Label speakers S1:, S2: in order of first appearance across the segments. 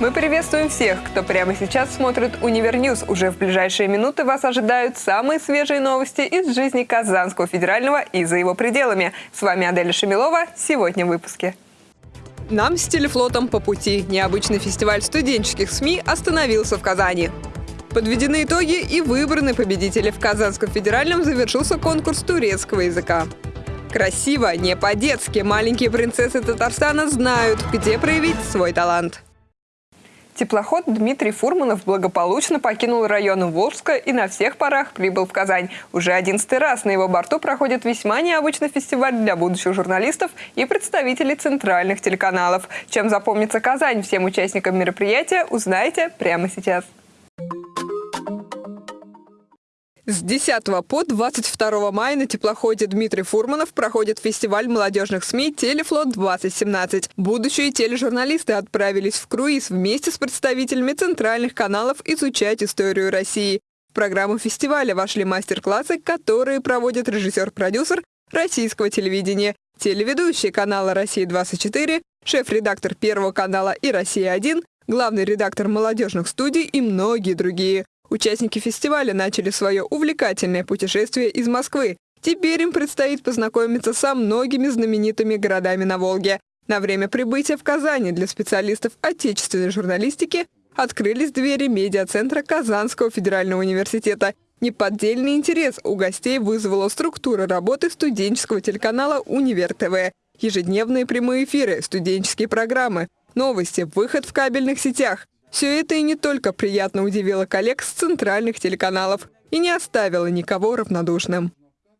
S1: Мы приветствуем всех, кто прямо сейчас смотрит Универ News. Уже в ближайшие минуты вас ожидают самые свежие новости из жизни Казанского федерального и за его пределами. С вами Аделя Шамилова. Сегодня в выпуске. Нам с телефлотом по пути. Необычный фестиваль студенческих СМИ остановился в Казани. Подведены итоги и выбраны победители. В Казанском федеральном завершился конкурс турецкого языка. Красиво, не по-детски. Маленькие принцессы Татарстана знают, где проявить свой талант. Теплоход Дмитрий Фурманов благополучно покинул район Волжска и на всех парах прибыл в Казань. Уже одиннадцатый раз на его борту проходит весьма необычный фестиваль для будущих журналистов и представителей центральных телеканалов. Чем запомнится Казань всем участникам мероприятия, узнаете прямо сейчас. С 10 по 22 мая на теплоходе Дмитрий Фурманов проходит фестиваль молодежных СМИ «Телефлот-2017». Будущие тележурналисты отправились в круиз вместе с представителями центральных каналов изучать историю России. В программу фестиваля вошли мастер-классы, которые проводит режиссер-продюсер российского телевидения, телеведущий канала «Россия-24», шеф-редактор Первого канала и «Россия-1», главный редактор молодежных студий и многие другие. Участники фестиваля начали свое увлекательное путешествие из Москвы. Теперь им предстоит познакомиться со многими знаменитыми городами на Волге. На время прибытия в Казани для специалистов отечественной журналистики открылись двери медиацентра Казанского федерального университета. Неподдельный интерес у гостей вызвала структура работы студенческого телеканала «Универ ТВ». Ежедневные прямые эфиры, студенческие программы, новости, выход в кабельных сетях. Все это и не только приятно удивило коллег с центральных телеканалов и не оставило никого равнодушным.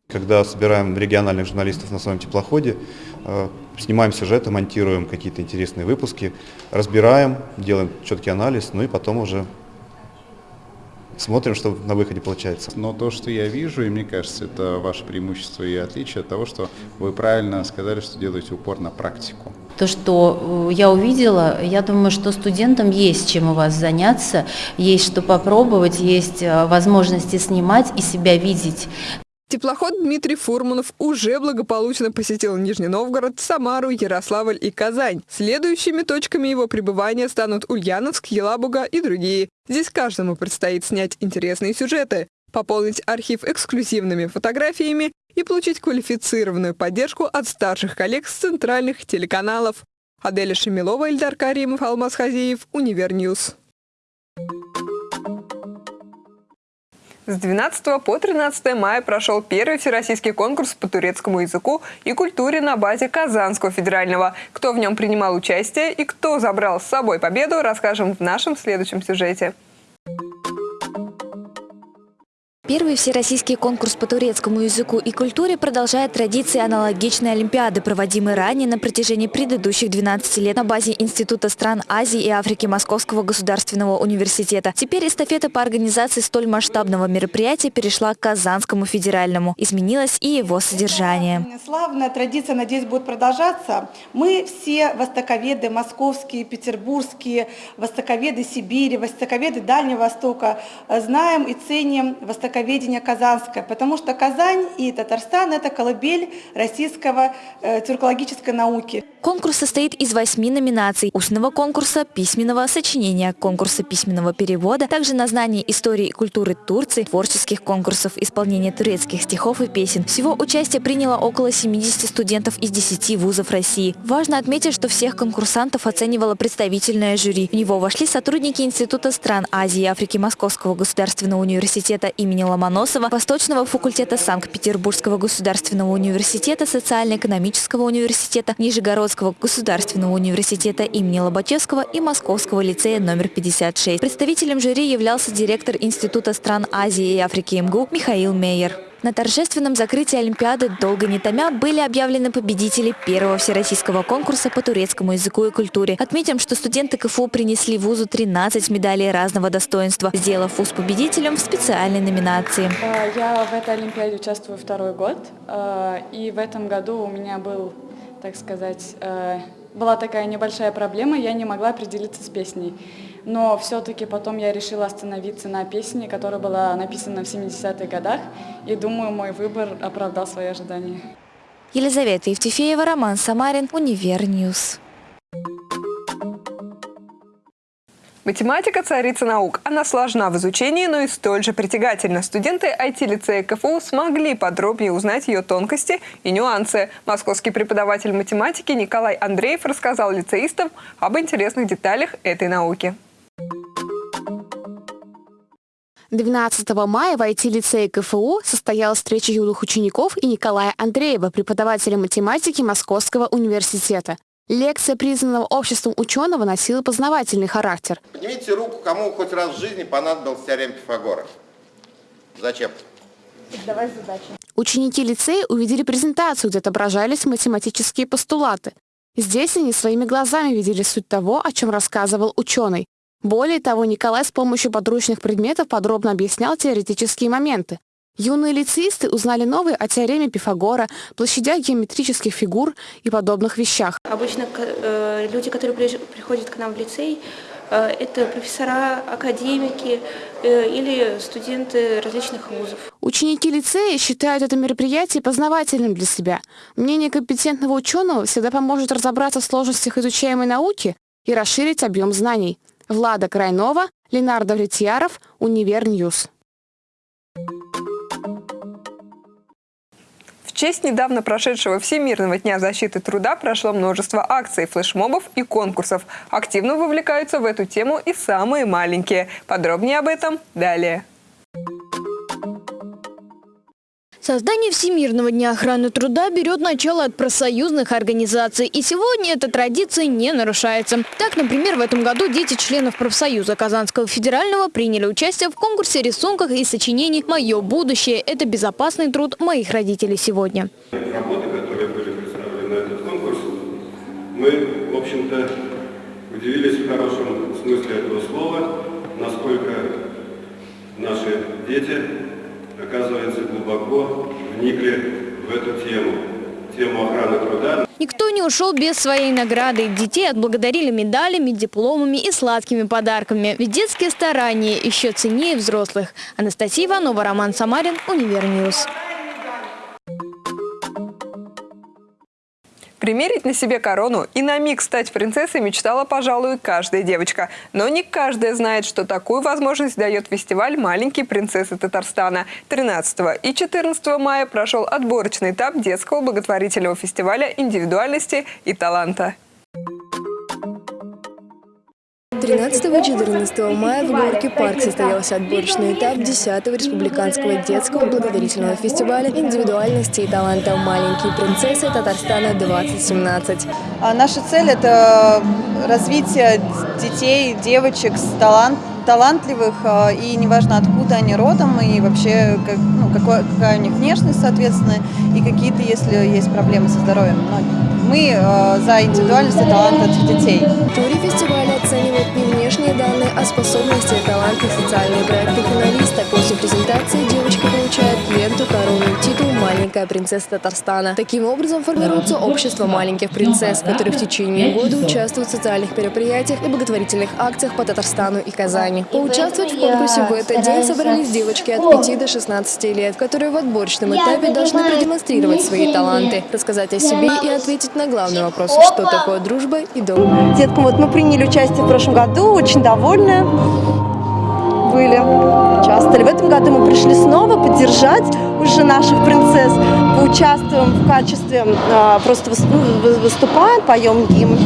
S2: Когда собираем региональных журналистов на своем теплоходе, э, снимаем сюжеты, монтируем какие-то интересные выпуски, разбираем, делаем четкий анализ, ну и потом уже смотрим, что на выходе получается.
S3: Но то, что я вижу, и мне кажется, это ваше преимущество и отличие от того, что вы правильно сказали, что делаете упор на практику.
S4: То, что э, я увидела, я думаю, что студентам есть чем у вас заняться, есть что попробовать, есть э, возможности снимать и себя видеть.
S1: Теплоход Дмитрий Фурманов уже благополучно посетил Нижний Новгород, Самару, Ярославль и Казань. Следующими точками его пребывания станут Ульяновск, Елабуга и другие. Здесь каждому предстоит снять интересные сюжеты, пополнить архив эксклюзивными фотографиями и получить квалифицированную поддержку от старших коллег с центральных телеканалов. Аделя Шемилова, Ильдар Каримов, Алмаз Хазиев, Универ News. С 12 по 13 мая прошел первый всероссийский конкурс по турецкому языку и культуре на базе Казанского федерального. Кто в нем принимал участие и кто забрал с собой победу, расскажем в нашем следующем сюжете.
S5: Первый всероссийский конкурс по турецкому языку и культуре продолжает традиции аналогичной Олимпиады, проводимой ранее на протяжении предыдущих 12 лет на базе Института стран Азии и Африки Московского государственного университета. Теперь эстафета по организации столь масштабного мероприятия перешла к Казанскому федеральному. Изменилось и его содержание.
S6: Славная традиция, надеюсь, будет продолжаться. Мы все востоковеды московские, петербургские, востоковеды Сибири, востоковеды Дальнего Востока знаем и ценим востоковеды востоковедение казанское, потому что Казань и Татарстан – это колыбель российского э, тюркологической науки.
S5: Конкурс состоит из восьми номинаций – устного конкурса, письменного сочинения, конкурса письменного перевода, также на знание истории и культуры Турции, творческих конкурсов, исполнения турецких стихов и песен. Всего участие приняло около 70 студентов из 10 вузов России. Важно отметить, что всех конкурсантов оценивало представительное жюри. В него вошли сотрудники Института стран Азии и Африки Московского государственного университета имени Ломоносова, Восточного факультета Санкт-Петербургского государственного университета, Социально-экономического университета, Нижегородского государственного университета имени Лобачевского и Московского лицея номер 56. Представителем жюри являлся директор Института стран Азии и Африки МГУ Михаил Мейер. На торжественном закрытии Олимпиады «Долго не томя» были объявлены победители первого всероссийского конкурса по турецкому языку и культуре. Отметим, что студенты КФУ принесли вузу 13 медалей разного достоинства, сделав вуз победителем в специальной номинации.
S7: А, я в этой Олимпиаде участвую второй год, а, и в этом году у меня был, так сказать, а, была такая небольшая проблема, я не могла определиться с песней но все-таки потом я решила остановиться на песне, которая была написана в 70-х годах, и думаю, мой выбор оправдал свои ожидания.
S5: Елизавета Евтефеева, Роман Самарин, Универ News.
S1: Математика – царица наук. Она сложна в изучении, но и столь же притягательна. Студенты IT-лицея КФУ смогли подробнее узнать ее тонкости и нюансы. Московский преподаватель математики Николай Андреев рассказал лицеистам об интересных деталях этой науки.
S8: 12 мая в IT-лицее КФУ состоялась встреча юных учеников и Николая Андреева, преподавателя математики Московского университета. Лекция признанного обществом ученого носила познавательный характер.
S9: Поднимите руку, кому хоть раз в жизни понадобился теорем Пифагора. Зачем?
S8: Давай задачу. Ученики лицея увидели презентацию, где отображались математические постулаты. Здесь они своими глазами видели суть того, о чем рассказывал ученый. Более того, Николай с помощью подручных предметов подробно объяснял теоретические моменты. Юные лицеисты узнали новые о теореме Пифагора, площадях геометрических фигур и подобных вещах.
S10: Обычно э, люди, которые приходят к нам в лицей, э, это профессора, академики э, или студенты различных вузов.
S8: Ученики лицея считают это мероприятие познавательным для себя. Мнение компетентного ученого всегда поможет разобраться в сложностях изучаемой науки и расширить объем знаний. Влада Крайнова, Ленардо Влетьяров, Универ News.
S1: Честь недавно прошедшего Всемирного дня защиты труда прошло множество акций, флешмобов и конкурсов. Активно вовлекаются в эту тему и самые маленькие. Подробнее об этом далее.
S11: Создание Всемирного дня охраны труда берет начало от профсоюзных организаций. И сегодня эта традиция не нарушается. Так, например, в этом году дети членов профсоюза Казанского федерального приняли участие в конкурсе рисунках и сочинений «Мое будущее – это безопасный труд моих родителей сегодня».
S12: Работы, которые были представлены на этот конкурс, мы, в общем-то, удивились в хорошем смысле этого слова, насколько наши дети оказывается, глубоко вникли в эту тему, тему охраны труда.
S11: Никто не ушел без своей награды. Детей отблагодарили медалями, дипломами и сладкими подарками. Ведь детские старания еще ценнее взрослых. Анастасия Иванова, Роман Самарин, Универ News.
S1: Примерить на себе корону и на миг стать принцессой мечтала, пожалуй, каждая девочка. Но не каждая знает, что такую возможность дает фестиваль «Маленькие принцессы Татарстана». 13 и 14 мая прошел отборочный этап детского благотворительного фестиваля индивидуальности и таланта.
S13: 13-14 мая в Горке парк состоялся отборочный этап 10-го республиканского детского благотворительного фестиваля индивидуальности и таланта «Маленькие принцессы Татарстана-2017».
S14: А наша цель – это развитие детей, девочек с талант, талантливых, а, и неважно откуда они родом, и вообще как, ну, какой, какая у них внешность, соответственно, и какие-то, если есть проблемы со здоровьем. Но мы э, за индивидуальность и талант этих детей.
S13: Туре фестиваля внешние данные, а способности, таланты, социальные проекты финалиста. После презентации «Маленькая принцесса Татарстана». Таким образом формируется общество маленьких принцесс, которые в течение года участвуют в социальных мероприятиях и благотворительных акциях по Татарстану и Казани. Поучаствовать в конкурсе в этот день собрались девочки от 5 до 16 лет, которые в отборочном этапе должны продемонстрировать свои таланты, рассказать о себе и ответить на главный вопрос, что такое дружба и дом.
S15: Деткам, вот мы приняли участие в прошлом году, очень довольны были, участвовали. В этом году мы пришли снова поддержать уже наших принцесс, поучаствуем в качестве, а, просто ну, выступаем, поем гимн.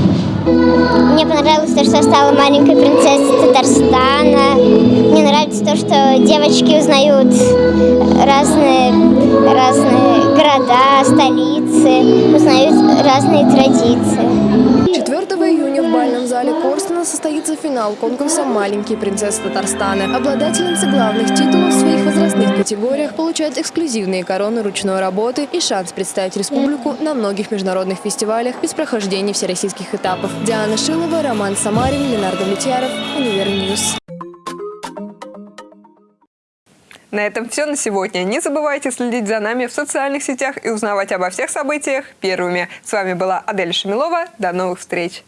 S16: Мне понравилось то, что я стала маленькой принцессой Татарстана. Мне нравится то, что девочки узнают разные, разные города, столицы, узнают разные традиции.
S13: 4 июня в бальном зале Корстена состоится финал конкурса «Маленькие принцессы Татарстана». Обладательницы главных титулов в своих возрастных категориях получают эксклюзивные короны ручной работы и шанс представить республику на многих международных фестивалях без прохождения всероссийских этапов. Диана Шилова, Роман Самарин, Ленардо Влетьяров, Универ News.
S1: На этом все на сегодня. Не забывайте следить за нами в социальных сетях и узнавать обо всех событиях первыми. С вами была Адель Шамилова. До новых встреч!